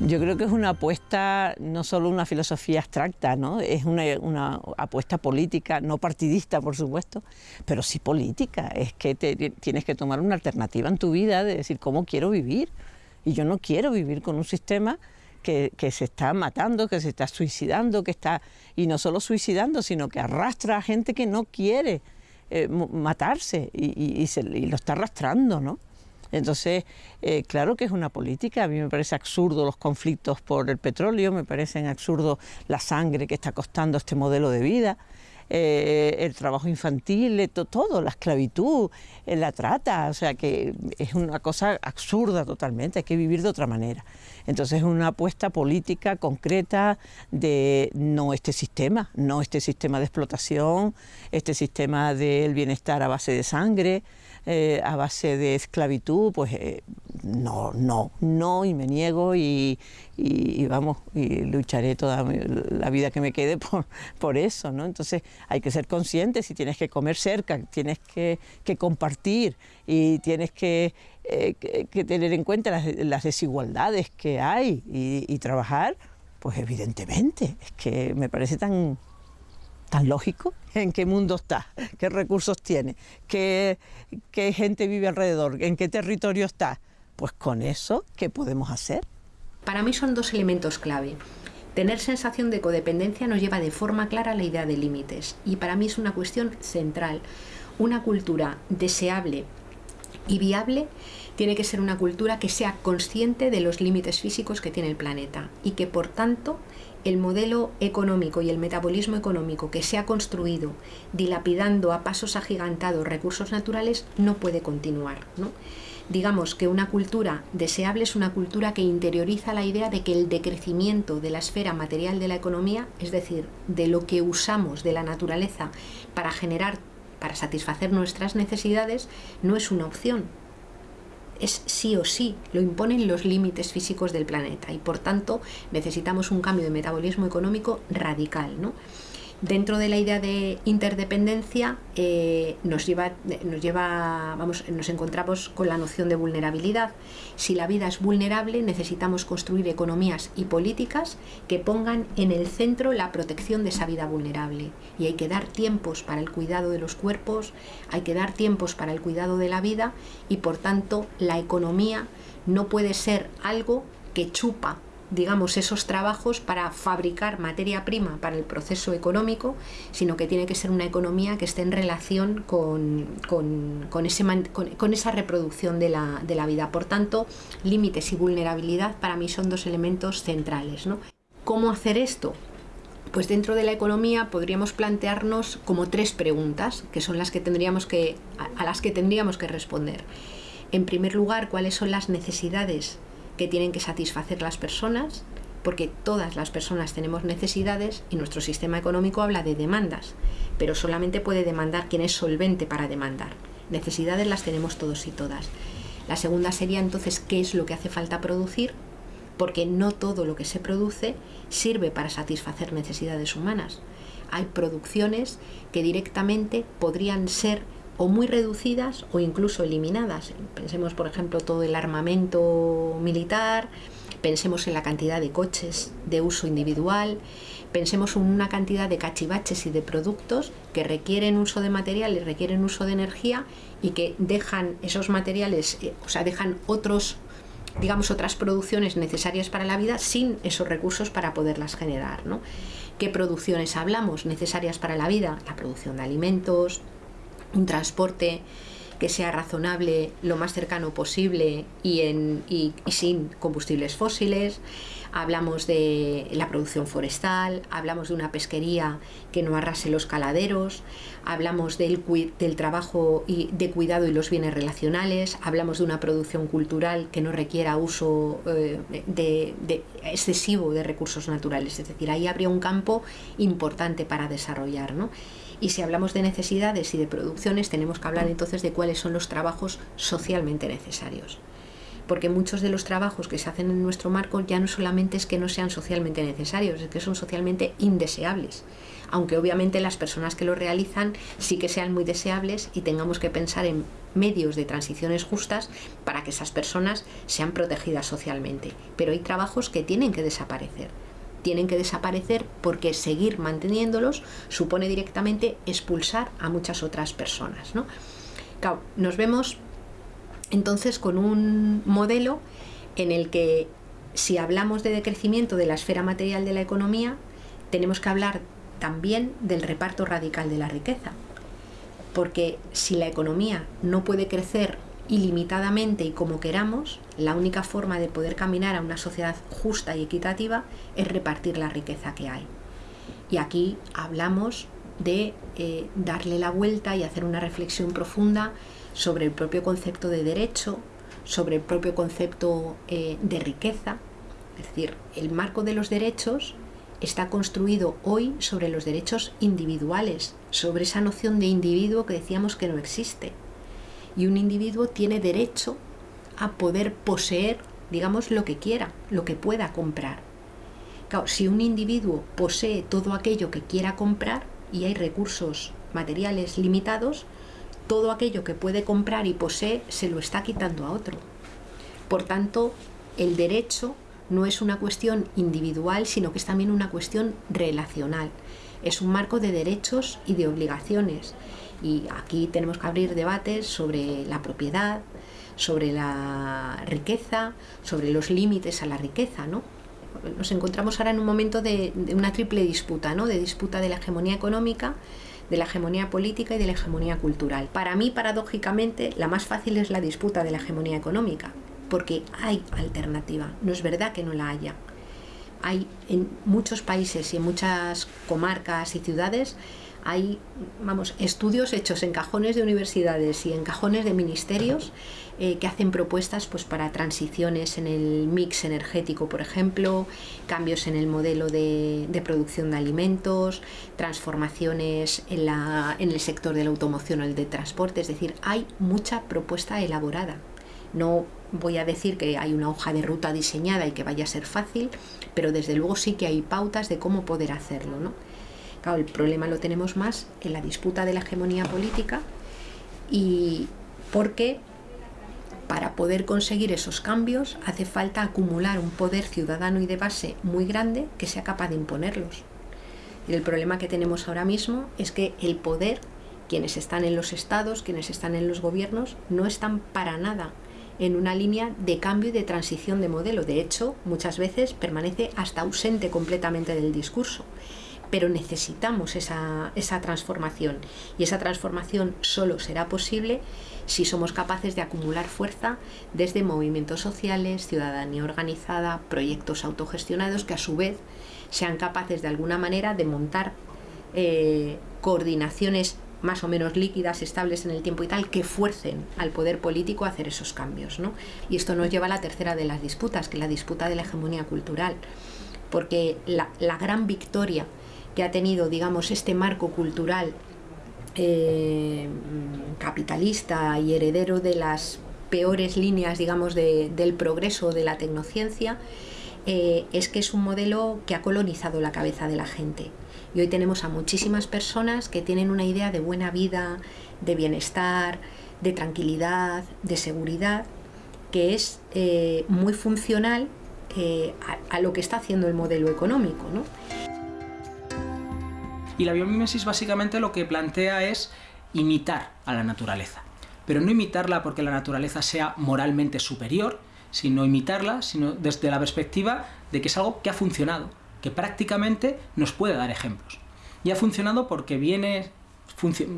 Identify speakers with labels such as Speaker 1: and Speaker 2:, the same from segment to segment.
Speaker 1: Yo creo que es una apuesta, no solo una filosofía abstracta, ¿no? es una, apuesta política, no partidista, por supuesto, pero sí política. Es que tienes que tomar una alternativa en tu vida de decir cómo quiero vivir. Y yo no quiero vivir con un sistema que, se está matando, que se está suicidando, que está, y no solo suicidando, sino que arrastra a gente que no quiere eh, matarse y, y lo está arrastrando, ¿no? Entonces, eh, claro que es una política, a mí me parece absurdo los conflictos por el petróleo, me parecen absurdo la sangre que está costando este modelo de vida, eh, el trabajo infantil, todo, la esclavitud, eh, la trata, o sea que es una cosa absurda totalmente, hay que vivir de otra manera. Entonces es una apuesta política concreta de no este sistema, no este sistema de explotación, este sistema del bienestar a base de sangre, eh, a base de esclavitud, pues eh, no, no, no, y me niego y, vamos, y lucharé toda la vida que me quede por, por, eso, ¿no? Entonces hay que ser consciente si tienes que comer cerca, tienes que, compartir y tienes que, eh, tener en cuenta las, desigualdades que hay y trabajar, pues evidentemente, es que me parece tan tan lógico en qué mundo está, qué recursos tiene, qué, qué gente vive alrededor, en qué territorio está. Pues con eso, ¿qué podemos hacer?
Speaker 2: Para mí son dos elementos clave. Tener sensación de codependencia nos lleva de forma clara a la idea de límites y para mí es una cuestión central. Una cultura deseable y viable tiene que ser una cultura que sea consciente de los límites físicos que tiene el planeta y que por tanto el modelo económico y el metabolismo económico que se ha construido dilapidando a pasos agigantados recursos naturales no puede continuar. Digamos que una cultura deseable es una cultura que interioriza la idea de que el decrecimiento de la esfera material de la economía, es decir, de lo que usamos de la naturaleza para generar, para satisfacer nuestras necesidades, no es una opción, es sí o sí, lo imponen los límites físicos del planeta y por tanto necesitamos un cambio de metabolismo económico radical. ¿no? Dentro de la idea de interdependencia eh, nos, lleva, nos, lleva, vamos, nos encontramos con la noción de vulnerabilidad. Si la vida es vulnerable, necesitamos construir economías y políticas que pongan en el centro la protección de esa vida vulnerable. Y hay que dar tiempos para el cuidado de los cuerpos, hay que dar tiempos para el cuidado de la vida y por tanto la economía no puede ser algo que chupa digamos, esos trabajos para fabricar materia prima para el proceso económico, sino que tiene que ser una economía que esté en relación con, con, con, esa reproducción de la, de la, vida. Por tanto, límites y vulnerabilidad para mí son dos elementos centrales. ¿no? ¿Cómo hacer esto? Pues dentro de la economía podríamos plantearnos como tres preguntas, que son las que tendríamos que, a las que tendríamos que responder. En primer lugar, ¿cuáles son las necesidades que tienen que satisfacer las personas, porque todas las personas tenemos necesidades y nuestro sistema económico habla de demandas, pero solamente puede demandar quien es solvente para demandar. Necesidades las tenemos todos y todas. La segunda sería entonces qué es lo que hace falta producir, porque no todo lo que se produce sirve para satisfacer necesidades humanas. Hay producciones que directamente podrían ser o muy reducidas o incluso eliminadas. Pensemos, por ejemplo, todo el armamento militar, pensemos en la cantidad de coches de uso individual, pensemos en una cantidad de cachivaches y de productos que requieren uso de materiales, requieren uso de energía y que dejan esos materiales, eh, o sea, dejan otros digamos otras producciones necesarias para la vida sin esos recursos para poderlas generar. ¿no? ¿Qué producciones hablamos necesarias para la vida? La producción de alimentos, un transporte que sea razonable lo más cercano posible y, sin combustibles fósiles, hablamos de la producción forestal, hablamos de una pesquería que no arrase los caladeros, hablamos del, trabajo y de cuidado y los bienes relacionales, hablamos de una producción cultural que no requiera uso eh, de excesivo de recursos naturales, es decir, ahí habría un campo importante para desarrollar. ¿no? Y si hablamos de necesidades y de producciones, tenemos que hablar entonces de cuáles son los trabajos socialmente necesarios. Porque muchos de los trabajos que se hacen en nuestro marco ya no solamente es que no sean socialmente necesarios, es que son socialmente indeseables. Aunque obviamente las personas que lo realizan sí que sean muy deseables y tengamos que pensar en medios de transiciones justas para que esas personas sean protegidas socialmente. Pero hay trabajos que tienen que desaparecer. Tienen que desaparecer porque seguir manteniéndolos supone directamente expulsar a muchas otras personas. ¿no? nos vemos entonces con un modelo en el que si hablamos de decrecimiento de la esfera material de la economía, tenemos que hablar también del reparto radical de la riqueza. Porque si la economía no puede crecer ilimitadamente y como queramos, la única forma de poder caminar a una sociedad justa y equitativa es repartir la riqueza que hay. Y aquí hablamos de eh, darle la vuelta y hacer una reflexión profunda sobre el propio concepto de derecho, sobre el propio concepto eh, de riqueza. Es decir, el marco de los derechos está construido hoy sobre los derechos individuales, sobre esa noción de individuo que decíamos que no existe. Y un individuo tiene derecho a poder poseer, digamos, lo que quiera, lo que pueda comprar. Si un individuo posee todo aquello que quiera comprar y hay recursos materiales limitados, todo aquello que puede comprar y posee se lo está quitando a otro. Por tanto, el derecho no es una cuestión individual, sino que es también una cuestión relacional. Es un marco de derechos y de obligaciones. Y aquí tenemos que abrir debates sobre la propiedad, sobre la riqueza, sobre los límites a la riqueza, ¿no? Nos encontramos ahora en un momento de, una triple disputa, ¿no? De disputa de la hegemonía económica, de la hegemonía política y de la hegemonía cultural. Para mí, paradójicamente, la más fácil es la disputa de la hegemonía económica, porque hay alternativa, no es verdad que no la haya. Hay en muchos países y en muchas comarcas y ciudades hay vamos, estudios hechos en cajones de universidades y en cajones de ministerios eh, que hacen propuestas pues, para transiciones en el mix energético, por ejemplo, cambios en el modelo de, producción de alimentos, transformaciones en, la, en el sector de la automoción o el de transporte, es decir, hay mucha propuesta elaborada. No voy a decir que hay una hoja de ruta diseñada y que vaya a ser fácil, pero desde luego sí que hay pautas de cómo poder hacerlo. ¿no? Claro, el problema lo tenemos más en la disputa de la hegemonía política y porque para poder conseguir esos cambios hace falta acumular un poder ciudadano y de base muy grande que sea capaz de imponerlos. Y el problema que tenemos ahora mismo es que el poder, quienes están en los estados, quienes están en los gobiernos, no están para nada en una línea de cambio y de transición de modelo. De hecho, muchas veces permanece hasta ausente completamente del discurso. Pero necesitamos esa, esa transformación y esa transformación solo será posible si somos capaces de acumular fuerza desde movimientos sociales, ciudadanía organizada, proyectos autogestionados que a su vez sean capaces de alguna manera de montar eh, coordinaciones más o menos líquidas, estables en el tiempo y tal, que fuercen al poder político a hacer esos cambios. ¿no? Y esto nos lleva a la tercera de las disputas, que es la disputa de la hegemonía cultural. Porque la, gran victoria que ha tenido, digamos, este marco cultural eh, capitalista y heredero de las peores líneas, digamos, del progreso de la tecnociencia, eh, es que es un modelo que ha colonizado la cabeza de la gente. Y hoy tenemos a muchísimas personas que tienen una idea de buena vida, de bienestar, de tranquilidad, de seguridad, que es eh, muy funcional eh, a, lo que está haciendo el modelo económico. ¿no?
Speaker 3: Y la biomimesis básicamente lo que plantea es imitar a la naturaleza. Pero no imitarla porque la naturaleza sea moralmente superior, sino imitarla sino desde la perspectiva de que es algo que ha funcionado, que prácticamente nos puede dar ejemplos. Y ha funcionado porque viene,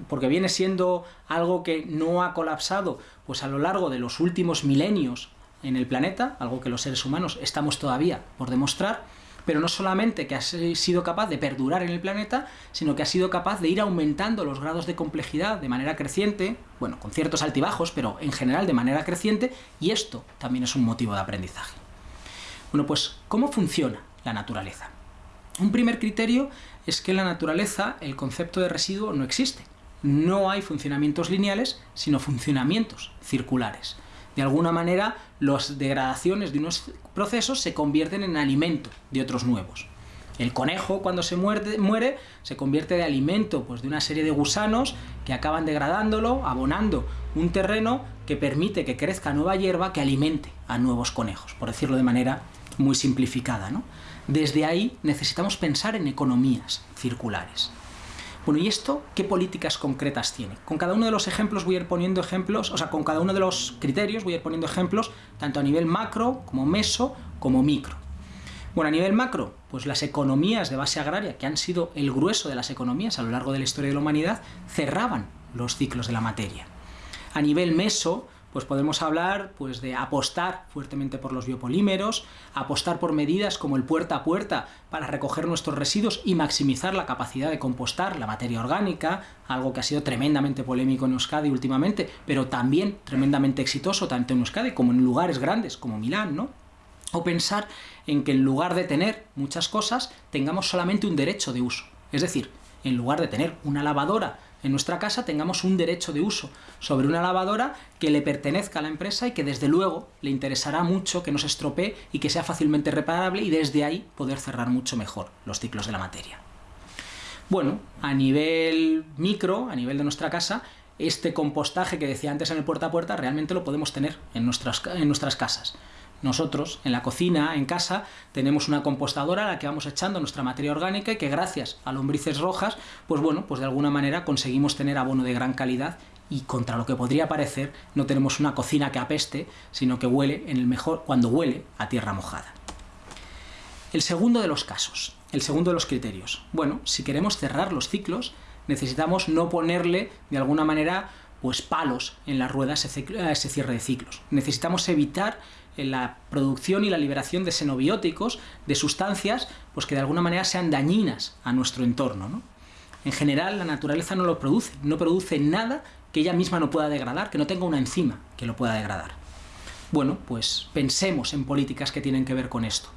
Speaker 3: porque viene siendo algo que no ha colapsado pues a lo largo de los últimos milenios en el planeta, algo que los seres humanos estamos todavía por demostrar, pero no solamente que ha sido capaz de perdurar en el planeta, sino que ha sido capaz de ir aumentando los grados de complejidad de manera creciente, bueno, con ciertos altibajos, pero en general de manera creciente, y esto también es un motivo de aprendizaje. Bueno, pues, ¿cómo funciona la naturaleza? Un primer criterio es que en la naturaleza el concepto de residuo no existe. No hay funcionamientos lineales, sino funcionamientos circulares. De alguna manera, las degradaciones de unos procesos se convierten en alimento de otros nuevos. El conejo cuando se muere se convierte de alimento pues, de una serie de gusanos que acaban degradándolo, abonando un terreno que permite que crezca nueva hierba que alimente a nuevos conejos, por decirlo de manera muy simplificada. Desde ahí necesitamos pensar en economías circulares. ¿Y esto qué políticas concretas tiene? Con cada uno de los ejemplos voy a ir poniendo ejemplos, o sea, con cada uno de los criterios voy a ir poniendo ejemplos, tanto a nivel macro, como meso, como micro. Bueno, a nivel macro, pues las economías de base agraria, que han sido el grueso de las economías a lo largo de la historia de la humanidad, cerraban los ciclos de la materia. A nivel meso, pues podemos hablar pues, de apostar fuertemente por los biopolímeros, apostar por medidas como el puerta a puerta para recoger nuestros residuos y maximizar la capacidad de compostar la materia orgánica, algo que ha sido tremendamente polémico en Euskadi últimamente, pero también tremendamente exitoso tanto en Euskadi como en lugares grandes como Milán, ¿no? O pensar en que en lugar de tener muchas cosas, tengamos solamente un derecho de uso. Es decir, en lugar de tener una lavadora en nuestra casa tengamos un derecho de uso sobre una lavadora que le pertenezca a la empresa y que desde luego le interesará mucho que no se estropee y que sea fácilmente reparable y desde ahí poder cerrar mucho mejor los ciclos de la materia. Bueno, a nivel micro, a nivel de nuestra casa, este compostaje que decía antes en el puerta a puerta realmente lo podemos tener en nuestras, en nuestras casas. Nosotros, en la cocina, en casa, tenemos una compostadora a la que vamos echando nuestra materia orgánica y que gracias a lombrices rojas, pues bueno, pues de alguna manera conseguimos tener abono de gran calidad y contra lo que podría parecer, no tenemos una cocina que apeste, sino que huele en el mejor cuando huele a tierra mojada. El segundo de los casos, el segundo de los criterios. Bueno, si queremos cerrar los ciclos, necesitamos no ponerle de alguna manera pues palos en las ruedas a ese cierre de ciclos. Necesitamos evitar la producción y la liberación de xenobióticos, de sustancias pues que de alguna manera sean dañinas a nuestro entorno. En general la naturaleza no lo produce, no produce nada que ella misma no pueda degradar, que no tenga una enzima que lo pueda degradar. Bueno, pues pensemos en políticas que tienen que ver con esto.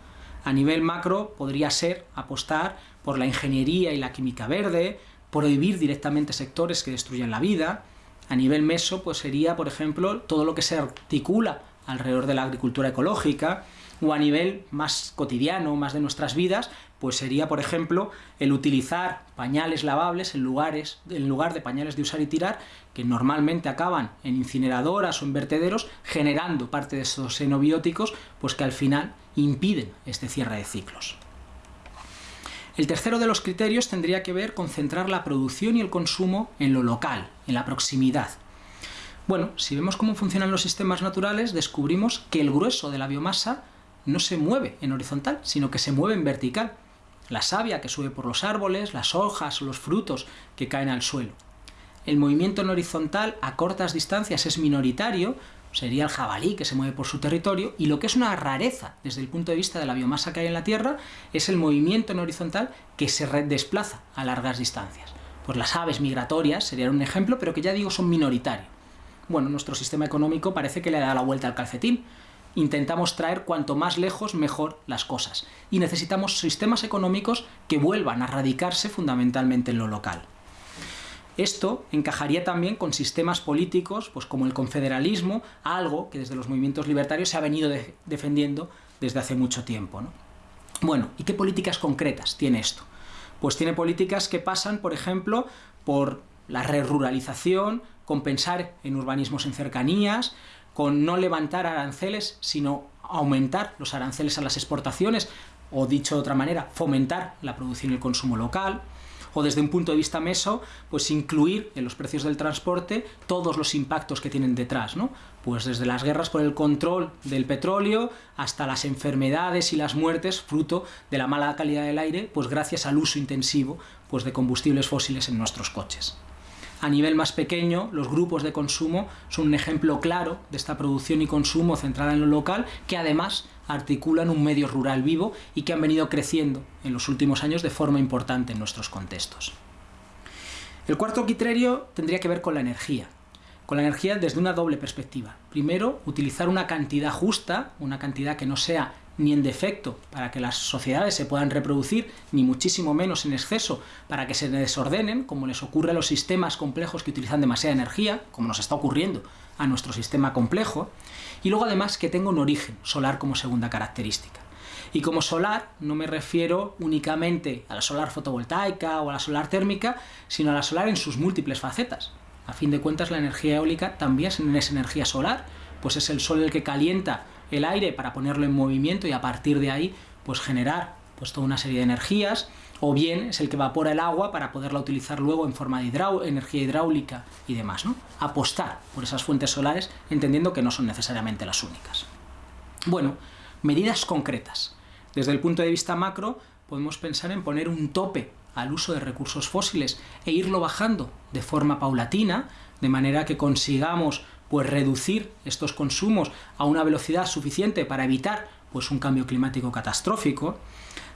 Speaker 3: A nivel macro podría ser apostar por la ingeniería y la química verde, prohibir directamente sectores que destruyen la vida. A nivel meso, pues sería, por ejemplo, todo lo que se articula alrededor de la agricultura ecológica, o a nivel más cotidiano, más de nuestras vidas, pues sería, por ejemplo, el utilizar pañales lavables en, lugares, en lugar de pañales de usar y tirar, que normalmente acaban en incineradoras o en vertederos, generando parte de esos xenobióticos, pues que al final impiden este cierre de ciclos. El tercero de los criterios tendría que ver con centrar la producción y el consumo en lo local, en la proximidad. Bueno, si vemos cómo funcionan los sistemas naturales, descubrimos que el grueso de la biomasa no se mueve en horizontal, sino que se mueve en vertical. La savia que sube por los árboles, las hojas o los frutos que caen al suelo. El movimiento en horizontal a cortas distancias es minoritario, sería el jabalí que se mueve por su territorio, y lo que es una rareza desde el punto de vista de la biomasa que hay en la Tierra es el movimiento en horizontal que se desplaza a largas distancias. Pues las aves migratorias serían un ejemplo, pero que ya digo son minoritarios bueno, nuestro sistema económico parece que le da la vuelta al calcetín. Intentamos traer cuanto más lejos mejor las cosas. Y necesitamos sistemas económicos que vuelvan a radicarse fundamentalmente en lo local. Esto encajaría también con sistemas políticos, pues como el confederalismo, algo que desde los movimientos libertarios se ha venido defendiendo desde hace mucho tiempo. Bueno, ¿y qué políticas concretas tiene esto? Pues tiene políticas que pasan, por ejemplo, por la ruralización, con pensar en urbanismos en cercanías, con no levantar aranceles, sino aumentar los aranceles a las exportaciones, o dicho de otra manera, fomentar la producción y el consumo local, o desde un punto de vista meso, pues incluir en los precios del transporte todos los impactos que tienen detrás, ¿no? Pues desde las guerras por el control del petróleo hasta las enfermedades y las muertes fruto de la mala calidad del aire, pues gracias al uso intensivo pues de combustibles fósiles en nuestros coches. A nivel más pequeño, los grupos de consumo son un ejemplo claro de esta producción y consumo centrada en lo local, que además articulan un medio rural vivo y que han venido creciendo en los últimos años de forma importante en nuestros contextos. El cuarto criterio tendría que ver con la energía, con la energía desde una doble perspectiva. Primero, utilizar una cantidad justa, una cantidad que no sea ni en defecto para que las sociedades se puedan reproducir, ni muchísimo menos en exceso para que se desordenen, como les ocurre a los sistemas complejos que utilizan demasiada energía, como nos está ocurriendo a nuestro sistema complejo, y luego además que tenga un origen solar como segunda característica. Y como solar no me refiero únicamente a la solar fotovoltaica o a la solar térmica, sino a la solar en sus múltiples facetas. A fin de cuentas la energía eólica también es energía solar, pues es el sol el que calienta el aire para ponerlo en movimiento y a partir de ahí pues generar pues toda una serie de energías, o bien es el que evapora el agua para poderla utilizar luego en forma de energía hidráulica y demás, ¿no? Apostar por esas fuentes solares entendiendo que no son necesariamente las únicas. Bueno, medidas concretas. Desde el punto de vista macro, podemos pensar en poner un tope al uso de recursos fósiles e irlo bajando de forma paulatina, de manera que consigamos pues reducir estos consumos a una velocidad suficiente para evitar pues un cambio climático catastrófico.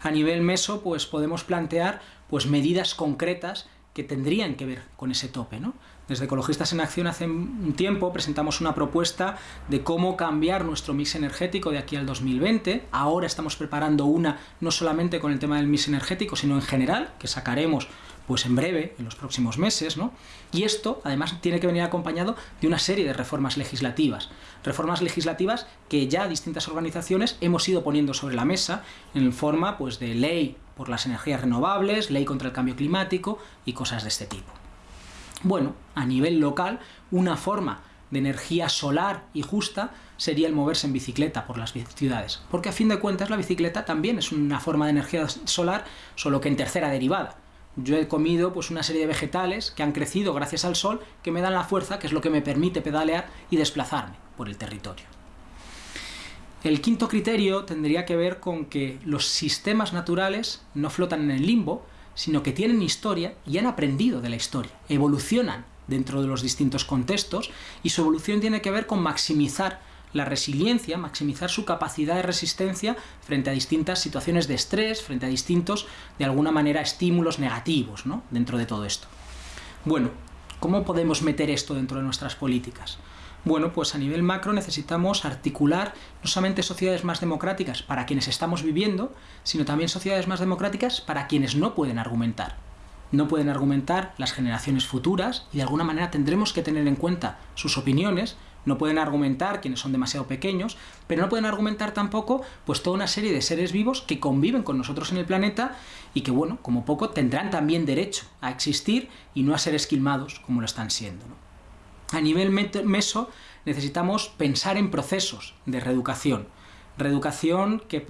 Speaker 3: A nivel meso, pues podemos plantear pues medidas concretas que tendrían que ver con ese tope. ¿no? Desde Ecologistas en Acción hace un tiempo presentamos una propuesta de cómo cambiar nuestro mix energético de aquí al 2020. Ahora estamos preparando una no solamente con el tema del mix energético, sino en general, que sacaremos pues en breve, en los próximos meses, ¿no? Y esto, además, tiene que venir acompañado de una serie de reformas legislativas. Reformas legislativas que ya distintas organizaciones hemos ido poniendo sobre la mesa en forma pues, de ley por las energías renovables, ley contra el cambio climático y cosas de este tipo. Bueno, a nivel local, una forma de energía solar y justa sería el moverse en bicicleta por las ciudades. Porque a fin de cuentas la bicicleta también es una forma de energía solar, solo que en tercera derivada yo he comido pues una serie de vegetales que han crecido gracias al sol, que me dan la fuerza, que es lo que me permite pedalear y desplazarme por el territorio. El quinto criterio tendría que ver con que los sistemas naturales no flotan en el limbo, sino que tienen historia y han aprendido de la historia, evolucionan dentro de los distintos contextos y su evolución tiene que ver con maximizar la resiliencia, maximizar su capacidad de resistencia frente a distintas situaciones de estrés, frente a distintos, de alguna manera, estímulos negativos ¿no? dentro de todo esto. Bueno, ¿cómo podemos meter esto dentro de nuestras políticas? Bueno, pues a nivel macro necesitamos articular no solamente sociedades más democráticas para quienes estamos viviendo, sino también sociedades más democráticas para quienes no pueden argumentar. No pueden argumentar las generaciones futuras y de alguna manera tendremos que tener en cuenta sus opiniones no pueden argumentar quienes son demasiado pequeños, pero no pueden argumentar tampoco pues toda una serie de seres vivos que conviven con nosotros en el planeta y que, bueno, como poco tendrán también derecho a existir y no a ser esquilmados como lo están siendo. A nivel meso necesitamos pensar en procesos de reeducación, reeducación que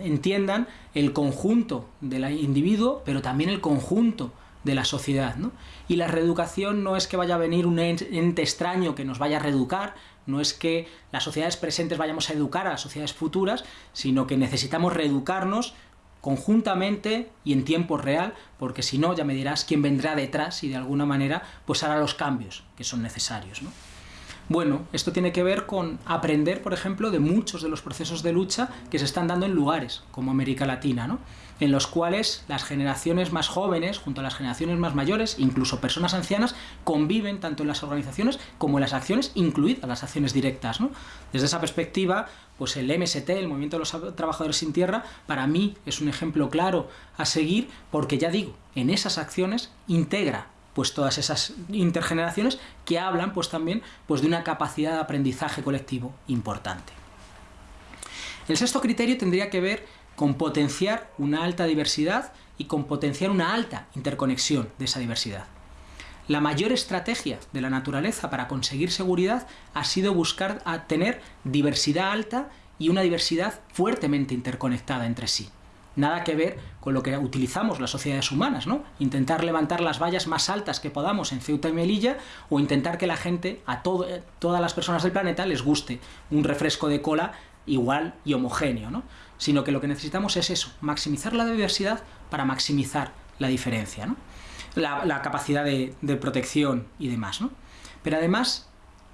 Speaker 3: entiendan el conjunto del individuo, pero también el conjunto de la sociedad. ¿no? Y la reeducación no es que vaya a venir un ente extraño que nos vaya a reeducar, no es que las sociedades presentes vayamos a educar a las sociedades futuras, sino que necesitamos reeducarnos conjuntamente y en tiempo real, porque si no ya me dirás quién vendrá detrás y de alguna manera pues hará los cambios que son necesarios. ¿no? Bueno, esto tiene que ver con aprender, por ejemplo, de muchos de los procesos de lucha que se están dando en lugares como América Latina, ¿no? En los cuales las generaciones más jóvenes, junto a las generaciones más mayores, incluso personas ancianas, conviven tanto en las organizaciones como en las acciones, incluidas las acciones directas. ¿no? Desde esa perspectiva, pues el MST, el Movimiento de los Trabajadores sin Tierra, para mí es un ejemplo claro a seguir, porque ya digo, en esas acciones integra pues todas esas intergeneraciones que hablan pues también pues de una capacidad de aprendizaje colectivo importante. El sexto criterio tendría que ver con potenciar una alta diversidad y con potenciar una alta interconexión de esa diversidad. La mayor estrategia de la naturaleza para conseguir seguridad ha sido buscar tener diversidad alta y una diversidad fuertemente interconectada entre sí nada que ver con lo que utilizamos las sociedades humanas, ¿no? Intentar levantar las vallas más altas que podamos en Ceuta y Melilla o intentar que la gente, a todas las personas del planeta, les guste un refresco de cola igual y homogéneo, ¿no? Sino que lo que necesitamos es eso, maximizar la diversidad para maximizar la diferencia, ¿no? La, capacidad de, protección y demás, ¿no? Pero además,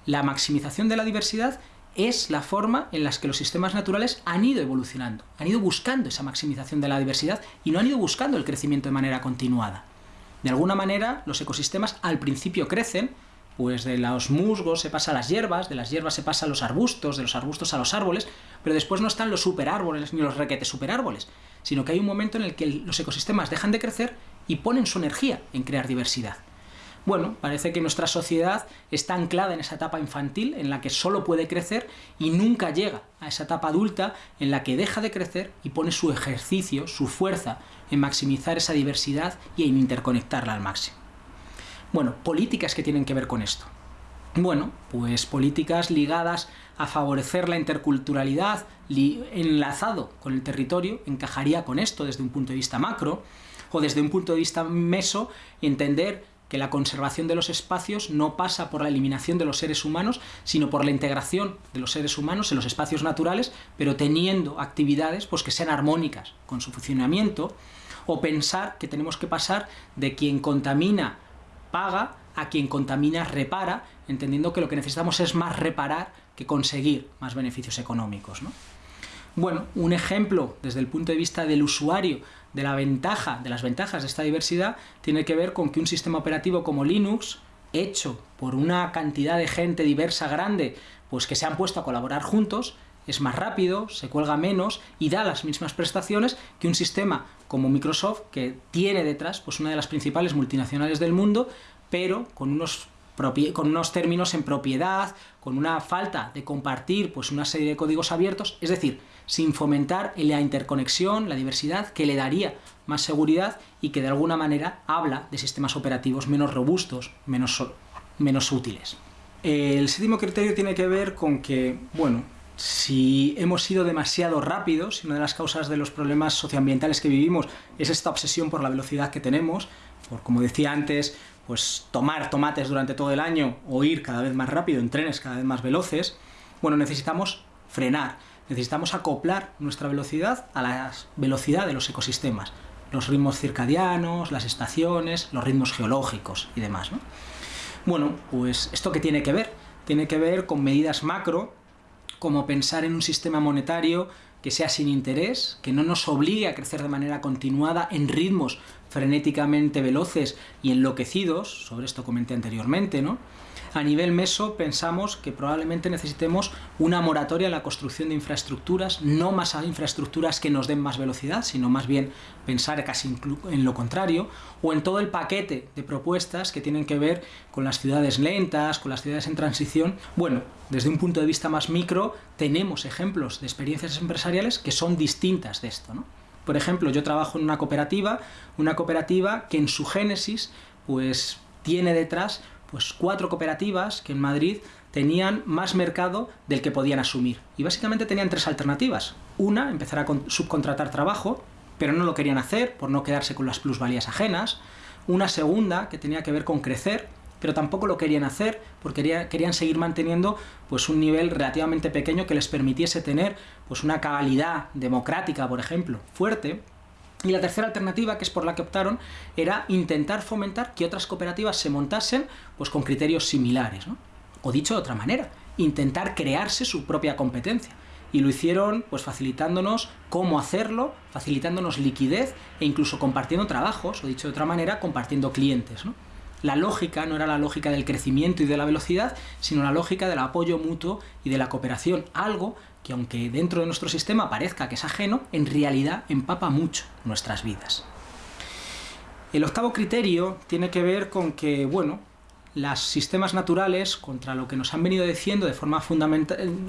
Speaker 3: la maximización de la diversidad es la forma en la que los sistemas naturales han ido evolucionando, han ido buscando esa maximización de la diversidad y no han ido buscando el crecimiento de manera continuada. De alguna manera, los ecosistemas al principio crecen, pues de los musgos se pasa a las hierbas, de las hierbas se pasa a los arbustos, de los arbustos a los árboles, pero después no están los superárboles ni los requetes superárboles, sino que hay un momento en el que los ecosistemas dejan de crecer y ponen su energía en crear diversidad. Bueno, parece que nuestra sociedad está anclada en esa etapa infantil en la que solo puede crecer y nunca llega a esa etapa adulta en la que deja de crecer y pone su ejercicio, su fuerza en maximizar esa diversidad y en interconectarla al máximo. Bueno, políticas que tienen que ver con esto. Bueno, pues políticas ligadas a favorecer la interculturalidad, enlazado con el territorio, encajaría con esto desde un punto de vista macro, o desde un punto de vista meso, entender que la conservación de los espacios no pasa por la eliminación de los seres humanos, sino por la integración de los seres humanos en los espacios naturales, pero teniendo actividades pues, que sean armónicas con su funcionamiento, o pensar que tenemos que pasar de quien contamina paga a quien contamina repara, entendiendo que lo que necesitamos es más reparar que conseguir más beneficios económicos. Bueno, un ejemplo desde el punto de vista del usuario de la ventaja, de las ventajas de esta diversidad, tiene que ver con que un sistema operativo como Linux, hecho por una cantidad de gente diversa grande, pues que se han puesto a colaborar juntos, es más rápido, se cuelga menos y da las mismas prestaciones que un sistema como Microsoft, que tiene detrás pues una de las principales multinacionales del mundo, pero con unos con unos términos en propiedad, con una falta de compartir pues una serie de códigos abiertos, es decir, sin fomentar la interconexión, la diversidad, que le daría más seguridad y que de alguna manera habla de sistemas operativos menos robustos, menos, menos útiles. El séptimo criterio tiene que ver con que, bueno, si hemos sido demasiado rápidos, una de las causas de los problemas socioambientales que vivimos es esta obsesión por la velocidad que tenemos, por, como decía antes, pues tomar tomates durante todo el año o ir cada vez más rápido en trenes cada vez más veloces, bueno, necesitamos frenar, necesitamos acoplar nuestra velocidad a la velocidad de los ecosistemas, los ritmos circadianos, las estaciones, los ritmos geológicos y demás. Bueno, pues esto qué tiene que ver? Tiene que ver con medidas macro, como pensar en un sistema monetario que sea sin interés, que no nos obligue a crecer de manera continuada en ritmos frenéticamente veloces y enloquecidos, sobre esto comenté anteriormente, ¿no? A nivel meso pensamos que probablemente necesitemos una moratoria en la construcción de infraestructuras, no más infraestructuras que nos den más velocidad, sino más bien pensar casi en lo contrario, o en todo el paquete de propuestas que tienen que ver con las ciudades lentas, con las ciudades en transición. Bueno, desde un punto de vista más micro, tenemos ejemplos de experiencias empresariales que son distintas de esto, ¿no? Por ejemplo, yo trabajo en una cooperativa, una cooperativa que en su génesis pues tiene detrás pues cuatro cooperativas que en Madrid tenían más mercado del que podían asumir. Y básicamente tenían tres alternativas. Una, empezar a subcontratar trabajo, pero no lo querían hacer por no quedarse con las plusvalías ajenas. Una segunda, que tenía que ver con crecer, pero tampoco lo querían hacer porque querían seguir manteniendo pues, un nivel relativamente pequeño que les permitiese tener pues, una calidad democrática, por ejemplo, fuerte. Y la tercera alternativa, que es por la que optaron, era intentar fomentar que otras cooperativas se montasen pues, con criterios similares. O dicho de otra manera, intentar crearse su propia competencia. Y lo hicieron pues facilitándonos cómo hacerlo, facilitándonos liquidez e incluso compartiendo trabajos, o dicho de otra manera, compartiendo clientes. la lógica no era la lógica del crecimiento y de la velocidad, sino la lógica del apoyo mutuo y de la cooperación, algo que aunque dentro de nuestro sistema parezca que es ajeno, en realidad empapa mucho nuestras vidas. El octavo criterio tiene que ver con que, bueno, los sistemas naturales, contra lo que nos han venido diciendo de forma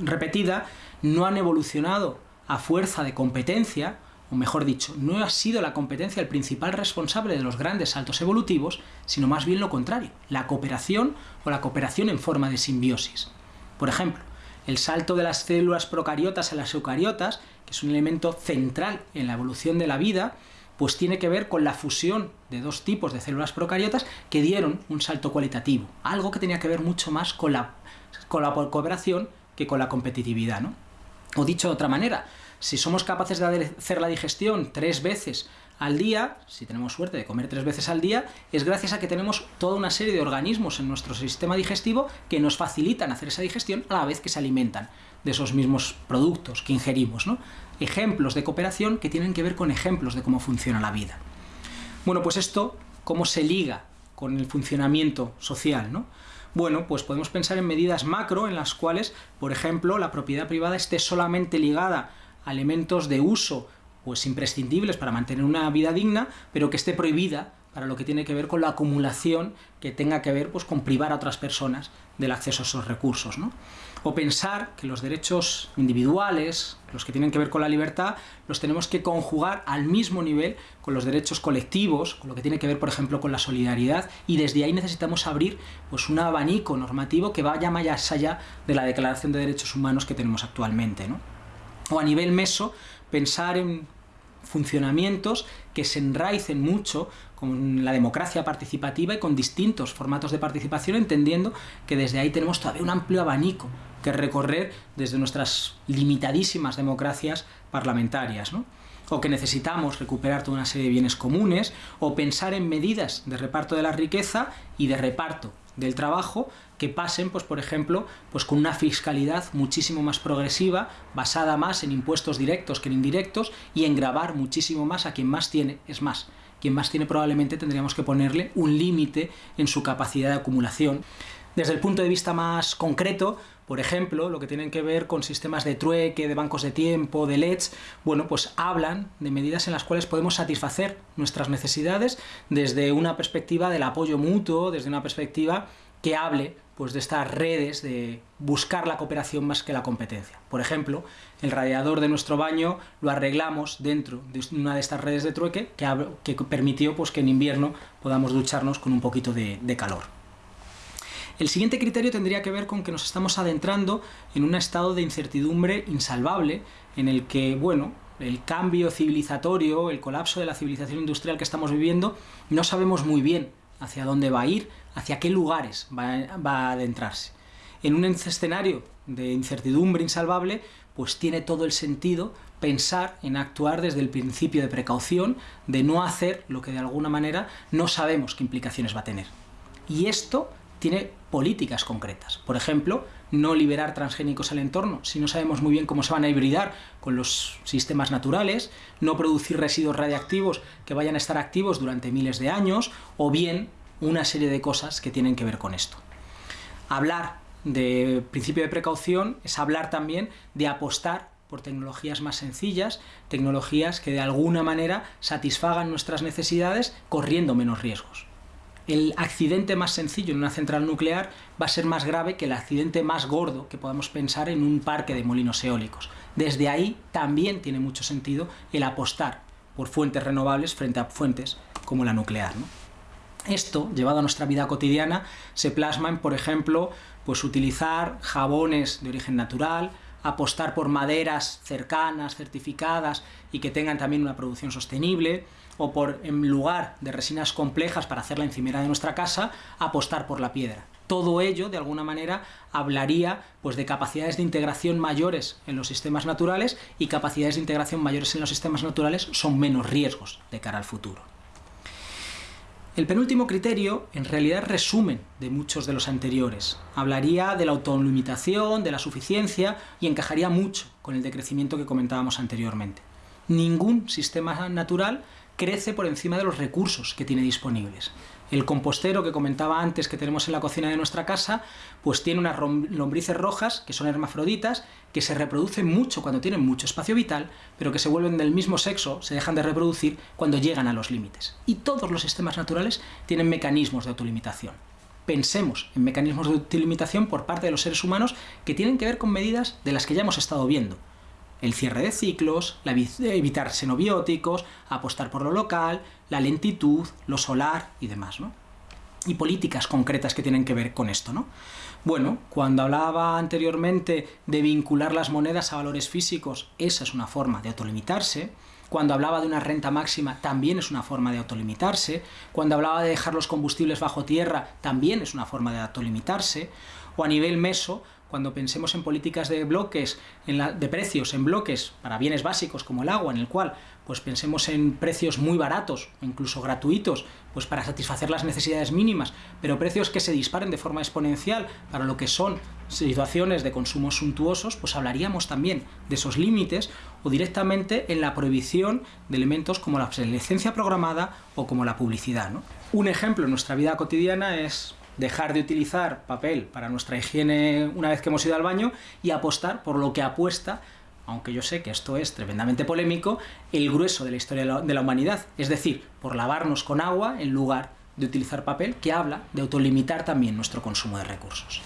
Speaker 3: repetida, no han evolucionado a fuerza de competencia, o mejor dicho, no ha sido la competencia el principal responsable de los grandes saltos evolutivos, sino más bien lo contrario, la cooperación o la cooperación en forma de simbiosis. Por ejemplo, el salto de las células procariotas a las eucariotas, que es un elemento central en la evolución de la vida, pues tiene que ver con la fusión de dos tipos de células procariotas que dieron un salto cualitativo, algo que tenía que ver mucho más con la, con cooperación que con la competitividad. ¿no? O dicho de otra manera, si somos capaces de hacer la digestión tres veces al día, si tenemos suerte de comer tres veces al día, es gracias a que tenemos toda una serie de organismos en nuestro sistema digestivo que nos facilitan hacer esa digestión a la vez que se alimentan de esos mismos productos que ingerimos. ¿no? Ejemplos de cooperación que tienen que ver con ejemplos de cómo funciona la vida. Bueno, pues esto, ¿cómo se liga con el funcionamiento social? ¿no? Bueno, pues podemos pensar en medidas macro en las cuales, por ejemplo, la propiedad privada esté solamente ligada elementos de uso pues imprescindibles para mantener una vida digna, pero que esté prohibida para lo que tiene que ver con la acumulación que tenga que ver pues, con privar a otras personas del acceso a esos recursos. ¿no? O pensar que los derechos individuales, los que tienen que ver con la libertad, los tenemos que conjugar al mismo nivel con los derechos colectivos, con lo que tiene que ver, por ejemplo, con la solidaridad, y desde ahí necesitamos abrir pues, un abanico normativo que vaya más allá de la Declaración de Derechos Humanos que tenemos actualmente. ¿no? O a nivel meso, pensar en funcionamientos que se enraicen mucho con la democracia participativa y con distintos formatos de participación, entendiendo que desde ahí tenemos todavía un amplio abanico que recorrer desde nuestras limitadísimas democracias parlamentarias. o que necesitamos recuperar toda una serie de bienes comunes, o pensar en medidas de reparto de la riqueza y de reparto del trabajo que pasen, pues, por ejemplo, pues, con una fiscalidad muchísimo más progresiva, basada más en impuestos directos que en indirectos, y en grabar muchísimo más a quien más tiene. Es más, quien más tiene probablemente tendríamos que ponerle un límite en su capacidad de acumulación. Desde el punto de vista más concreto, por ejemplo, lo que tienen que ver con sistemas de trueque, de bancos de tiempo, de LEDs, bueno, pues hablan de medidas en las cuales podemos satisfacer nuestras necesidades desde una perspectiva del apoyo mutuo, desde una perspectiva que hable pues, de estas redes de buscar la cooperación más que la competencia. Por ejemplo, el radiador de nuestro baño lo arreglamos dentro de una de estas redes de trueque que, permitió pues, que en invierno podamos ducharnos con un poquito de calor. El siguiente criterio tendría que ver con que nos estamos adentrando en un estado de incertidumbre insalvable en el que, bueno, el cambio civilizatorio, el colapso de la civilización industrial que estamos viviendo, no sabemos muy bien hacia dónde va a ir, hacia qué lugares va, a adentrarse. En un escenario de incertidumbre insalvable, pues tiene todo el sentido pensar en actuar desde el principio de precaución, de no hacer lo que de alguna manera no sabemos qué implicaciones va a tener. Y esto tiene políticas concretas. Por ejemplo, no liberar transgénicos al entorno si no sabemos muy bien cómo se van a hibridar con los sistemas naturales, no producir residuos radiactivos que vayan a estar activos durante miles de años, o bien una serie de cosas que tienen que ver con esto. Hablar de principio de precaución es hablar también de apostar por tecnologías más sencillas, tecnologías que de alguna manera satisfagan nuestras necesidades corriendo menos riesgos el accidente más sencillo en una central nuclear va a ser más grave que el accidente más gordo que podamos pensar en un parque de molinos eólicos. Desde ahí también tiene mucho sentido el apostar por fuentes renovables frente a fuentes como la nuclear. Esto, llevado a nuestra vida cotidiana, se plasma en, por ejemplo, pues utilizar jabones de origen natural, apostar por maderas cercanas, certificadas y que tengan también una producción sostenible, o por, en lugar de resinas complejas para hacer la encimera de nuestra casa, apostar por la piedra. Todo ello, de alguna manera, hablaría pues, de capacidades de integración mayores en los sistemas naturales y capacidades de integración mayores en los sistemas naturales son menos riesgos de cara al futuro. El penúltimo criterio, en realidad, es resumen de muchos de los anteriores. Hablaría de la autolimitación, de la suficiencia y encajaría mucho con el decrecimiento que comentábamos anteriormente. Ningún sistema natural crece por encima de los recursos que tiene disponibles. El compostero que comentaba antes que tenemos en la cocina de nuestra casa, pues tiene unas lombrices rojas, que son hermafroditas, que se reproducen mucho cuando tienen mucho espacio vital, pero que se vuelven del mismo sexo, se dejan de reproducir cuando llegan a los límites. Y todos los sistemas naturales tienen mecanismos de autolimitación. Pensemos en mecanismos de autolimitación por parte de los seres humanos que tienen que ver con medidas de las que ya hemos estado viendo el cierre de ciclos, evitar xenobióticos, apostar por lo local, la lentitud, lo solar y demás, ¿no? Y políticas concretas que tienen que ver con esto, ¿no? Bueno, cuando hablaba anteriormente de vincular las monedas a valores físicos, esa es una forma de autolimitarse. Cuando hablaba de una renta máxima, también es una forma de autolimitarse. Cuando hablaba de dejar los combustibles bajo tierra, también es una forma de autolimitarse. O a nivel meso, cuando pensemos en políticas de bloques, de precios en bloques para bienes básicos como el agua, en el cual pues pensemos en precios muy baratos, incluso gratuitos, pues para satisfacer las necesidades mínimas, pero precios que se disparen de forma exponencial para lo que son situaciones de consumo suntuosos, pues hablaríamos también de esos límites o directamente en la prohibición de elementos como la obsolescencia programada o como la publicidad. Un ejemplo en nuestra vida cotidiana es dejar de utilizar papel para nuestra higiene una vez que hemos ido al baño y apostar por lo que apuesta aunque yo sé que esto es tremendamente polémico, el grueso de la historia de la humanidad, es decir, por lavarnos con agua en lugar de utilizar papel, que habla de autolimitar también nuestro consumo de recursos.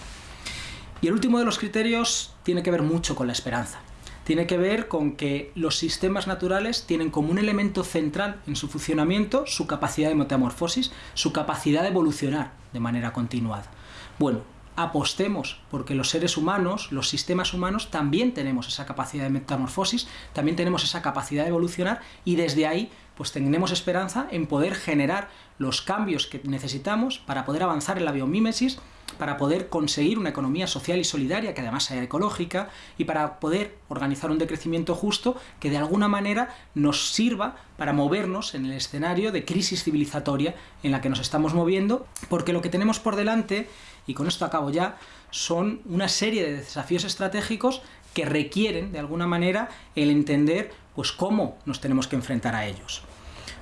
Speaker 3: Y el último de los criterios tiene que ver mucho con la esperanza. Tiene que ver con que los sistemas naturales tienen como un elemento central en su funcionamiento su capacidad de metamorfosis, su capacidad de evolucionar de manera continuada. Bueno, apostemos porque los seres humanos, los sistemas humanos, también tenemos esa capacidad de metamorfosis, también tenemos esa capacidad de evolucionar y desde ahí pues tenemos esperanza en poder generar los cambios que necesitamos para poder avanzar en la biomímesis, para poder conseguir una economía social y solidaria que además sea ecológica y para poder organizar un decrecimiento justo que de alguna manera nos sirva para movernos en el escenario de crisis civilizatoria en la que nos estamos moviendo, porque lo que tenemos por delante, y con esto acabo ya, son una serie de desafíos estratégicos que requieren de alguna manera el entender pues cómo nos tenemos que enfrentar a ellos.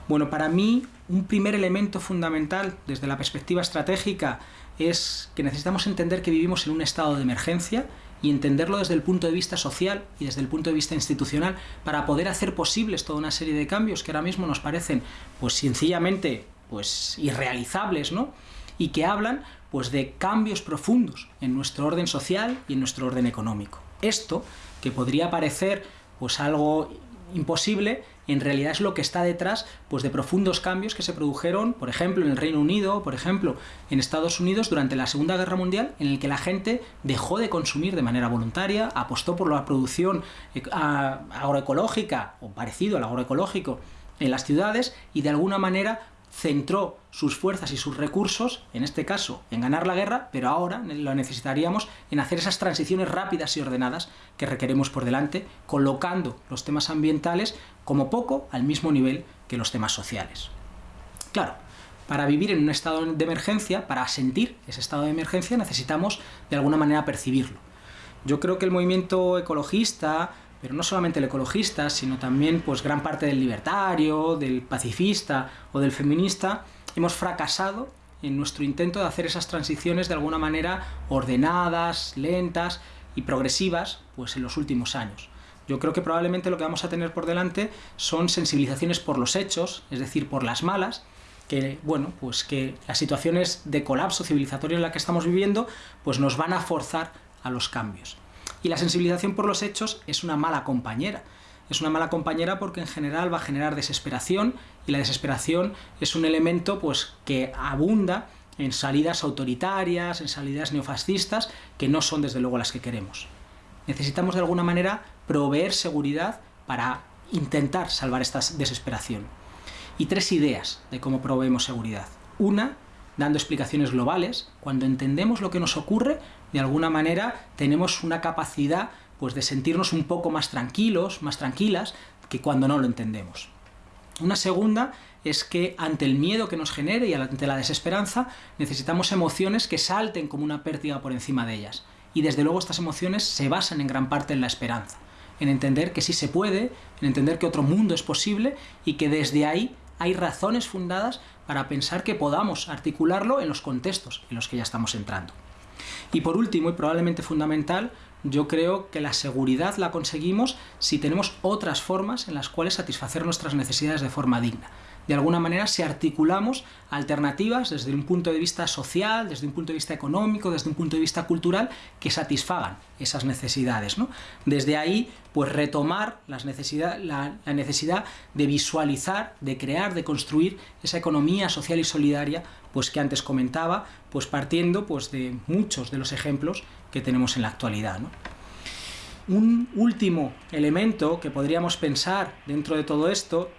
Speaker 3: Bueno, para mí un primer elemento fundamental desde la perspectiva estratégica es que necesitamos entender que vivimos en un estado de emergencia y entenderlo desde el punto de vista social y desde el punto de vista institucional para poder hacer posibles toda una serie de cambios que ahora mismo nos parecen pues sencillamente pues irrealizables, ¿no? Y que hablan pues de cambios profundos en nuestro orden social y en nuestro orden económico. Esto, que podría parecer pues algo imposible, en realidad es lo que está detrás pues, de profundos cambios que se produjeron, por ejemplo, en el Reino Unido, por ejemplo, en Estados Unidos durante la Segunda Guerra Mundial, en el que la gente dejó de consumir de manera voluntaria, apostó por la producción eh, agroecológica, o parecido al agroecológico, en las ciudades, y de alguna manera centró sus fuerzas y sus recursos, en este caso, en ganar la guerra, pero ahora lo necesitaríamos en hacer esas transiciones rápidas y ordenadas que requeremos por delante, colocando los temas ambientales como poco al mismo nivel que los temas sociales. Claro, para vivir en un estado de emergencia, para sentir ese estado de emergencia, necesitamos de alguna manera percibirlo. Yo creo que el movimiento ecologista, pero no solamente el ecologista, sino también pues, gran parte del libertario, del pacifista o del feminista, hemos fracasado en nuestro intento de hacer esas transiciones de alguna manera ordenadas, lentas y progresivas pues, en los últimos años. Yo creo que probablemente lo que vamos a tener por delante son sensibilizaciones por los hechos, es decir, por las malas, que, bueno, pues que las situaciones de colapso civilizatorio en la que estamos viviendo pues nos van a forzar a los cambios. Y la sensibilización por los hechos es una mala compañera. Es una mala compañera porque en general va a generar desesperación y la desesperación es un elemento pues, que abunda en salidas autoritarias, en salidas neofascistas, que no son desde luego las que queremos. Necesitamos de alguna manera proveer seguridad para intentar salvar esta desesperación. Y tres ideas de cómo proveemos seguridad. Una, dando explicaciones globales. Cuando entendemos lo que nos ocurre, de alguna manera tenemos una capacidad pues, de sentirnos un poco más tranquilos, más tranquilas, que cuando no lo entendemos. Una segunda es que ante el miedo que nos genere y ante la desesperanza necesitamos emociones que salten como una pérdida por encima de ellas. Y desde luego estas emociones se basan en gran parte en la esperanza, en entender que sí se puede, en entender que otro mundo es posible y que desde ahí hay razones fundadas para pensar que podamos articularlo en los contextos en los que ya estamos entrando. Y por último, y probablemente fundamental, yo creo que la seguridad la conseguimos si tenemos otras formas en las cuales satisfacer nuestras necesidades de forma digna de alguna manera si articulamos alternativas desde un punto de vista social, desde un punto de vista económico, desde un punto de vista cultural, que satisfagan esas necesidades. ¿no? Desde ahí, pues retomar las necesidad, la, necesidad de visualizar, de crear, de construir esa economía social y solidaria pues que antes comentaba, pues partiendo pues, de muchos de los ejemplos que tenemos en la actualidad. Un último elemento que podríamos pensar dentro de todo esto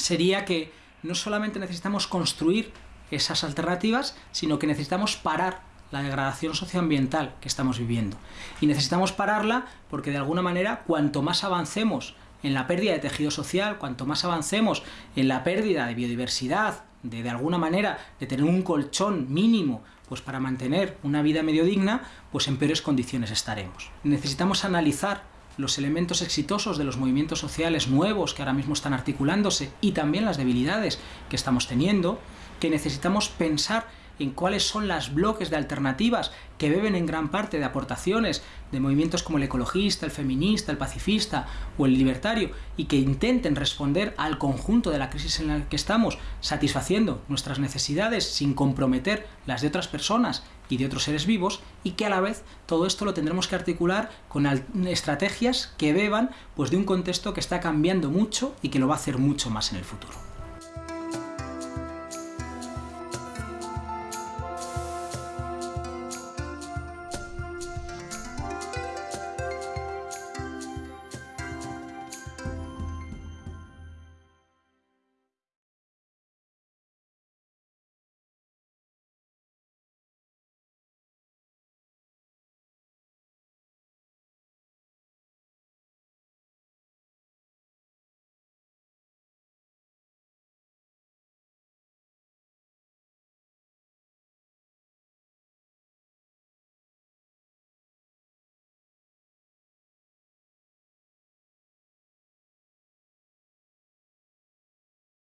Speaker 3: sería que no solamente necesitamos construir esas alternativas, sino que necesitamos parar la degradación socioambiental que estamos viviendo. Y necesitamos pararla porque de alguna manera cuanto más avancemos en la pérdida de tejido social, cuanto más avancemos en la pérdida de biodiversidad, de de alguna manera de tener un colchón mínimo pues para mantener una vida medio digna, pues en peores condiciones estaremos. Necesitamos analizar los elementos exitosos de los movimientos sociales nuevos que ahora mismo están articulándose y también las debilidades que estamos teniendo, que necesitamos pensar en cuáles son los bloques de alternativas que beben en gran parte de aportaciones de movimientos como el ecologista, el feminista, el pacifista o el libertario y que intenten responder al conjunto de la crisis en la que estamos, satisfaciendo nuestras necesidades sin comprometer las de otras personas y de otros seres vivos y que a la vez todo esto lo tendremos que articular con estrategias que beban pues de un contexto que está cambiando mucho y que lo va a hacer mucho más en el futuro.